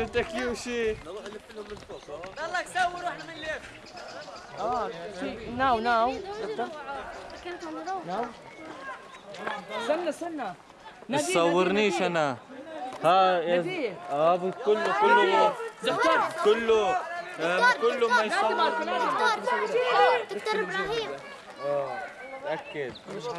انت كيوشي يلا سووا وإحنا بنلف آه ناو ناو. كانت على روح ناو استنى استنى ما تصورنيش أنا. ها يا آه, آه، كله كله دكتور كله آه، كله ما يصور آه. دكتور إبراهيم. آه تأكد. نروح